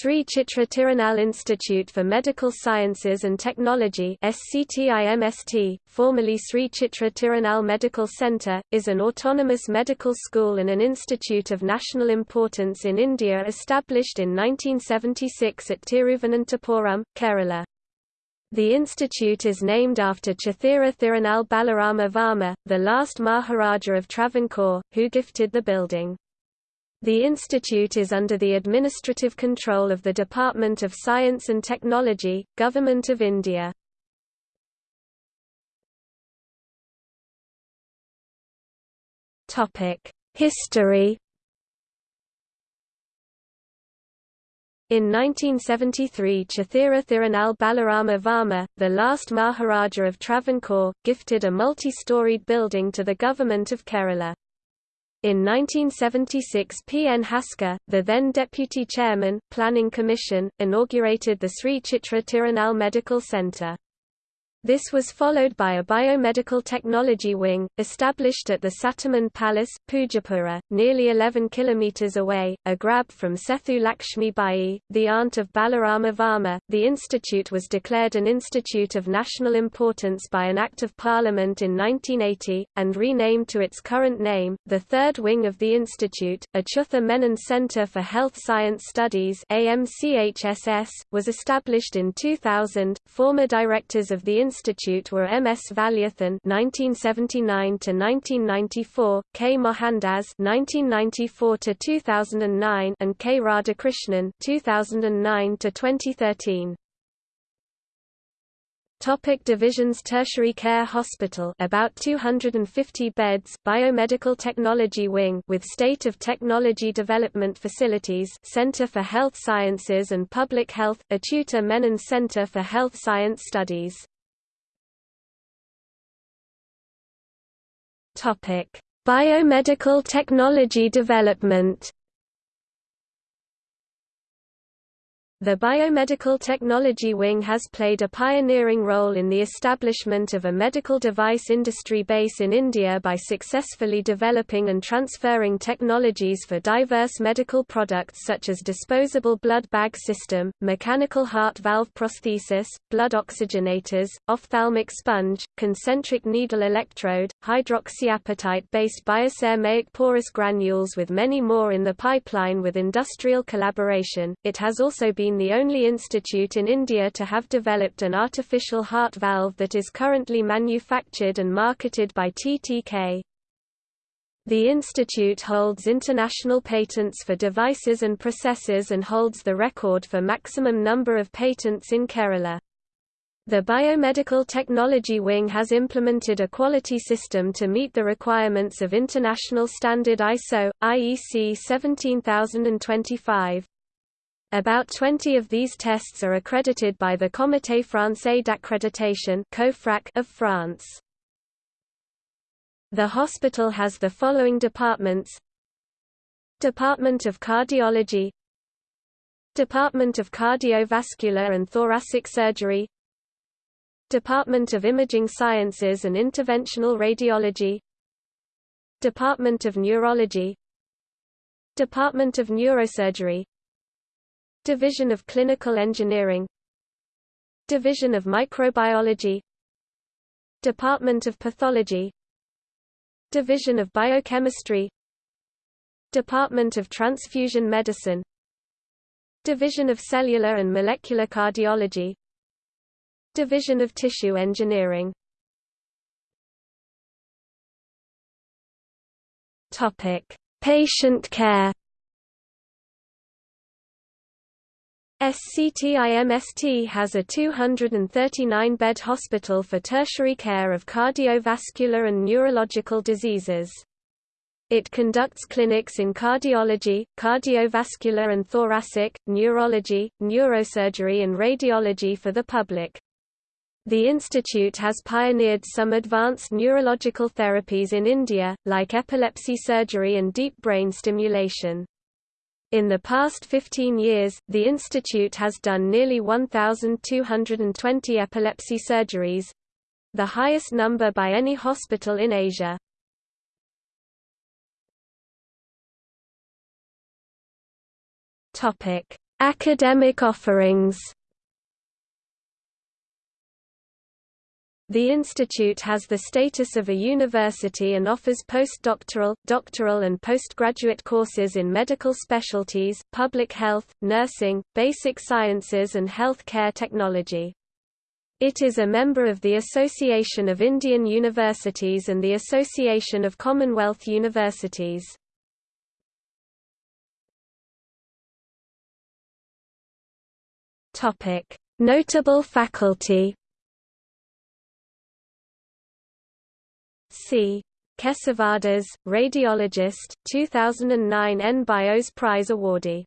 Sri Chitra Tirunal Institute for Medical Sciences and Technology SCTIMST, formerly Sri Chitra Tirunal Medical Centre, is an autonomous medical school and an institute of national importance in India established in 1976 at Tiruvananthapuram, Kerala. The institute is named after Chithira Thirunal Balarama Varma, the last Maharaja of Travancore, who gifted the building. The institute is under the administrative control of the Department of Science and Technology, Government of India. History In 1973 Chithira Thirunal Balarama Varma, the last Maharaja of Travancore, gifted a multi-storied building to the government of Kerala. In 1976 P. N. Haksar, the then Deputy Chairman, Planning Commission, inaugurated the Sri Chitra Tirunal Medical Centre. This was followed by a biomedical technology wing, established at the Satelmond Palace, Pujapura, nearly 11 km away, a grab from Sethu Lakshmi Bai, the aunt of Balarama Varma. The institute was declared an institute of national importance by an Act of Parliament in 1980, and renamed to its current name. The third wing of the institute, Achutha Menon Centre for Health Science Studies AMCHSS, was established in 2000. Former directors of the Institute were M. S. Valiathan (1979–1994), K. Mohandas (1994–2009), and K. Radhakrishnan (2009–2013). Topic divisions Tertiary Care Hospital about 250 beds Biomedical Technology Wing with State of Technology Development Facilities Center for Health Sciences and Public Health Achutha Menon Center for Health Science Studies Biomedical technology development The Biomedical Technology Wing has played a pioneering role in the establishment of a medical device industry base in India by successfully developing and transferring technologies for diverse medical products such as disposable blood bag system, mechanical heart valve prosthesis, blood oxygenators, ophthalmic sponge, concentric needle electrode, hydroxyapatite-based bioceramic porous granules with many more in the pipeline with industrial collaboration. It has also been been the only institute in India to have developed an artificial heart valve that is currently manufactured and marketed by TTK. The institute holds international patents for devices and processes and holds the record for maximum number of patents in Kerala. The Biomedical Technology Wing has implemented a quality system to meet the requirements of International Standard ISO, IEC 17025. About 20 of these tests are accredited by the Comité français d'accréditation of France. The hospital has the following departments Department of Cardiology Department of Cardiovascular and Thoracic Surgery Department of Imaging Sciences and Interventional Radiology Department of Neurology Department of Neurosurgery Division of Clinical Engineering Division of Microbiology Department of Pathology Division of Biochemistry Department of Transfusion Medicine Division of Cellular and Molecular Cardiology Division of Tissue Engineering. Patient care SCTIMST has a 239-bed hospital for tertiary care of cardiovascular and neurological diseases. It conducts clinics in cardiology, cardiovascular and thoracic, neurology, neurosurgery and radiology for the public. The institute has pioneered some advanced neurological therapies in India, like epilepsy surgery and deep brain stimulation. In the past 15 years, the institute has done nearly 1,220 epilepsy surgeries—the highest number by any hospital in Asia. Academic offerings The institute has the status of a university and offers postdoctoral, doctoral and postgraduate courses in medical specialties, public health, nursing, basic sciences and health care technology. It is a member of the Association of Indian Universities and the Association of Commonwealth Universities. Notable faculty C. Kesavadas, radiologist, 2009 N. Bios Prize awardee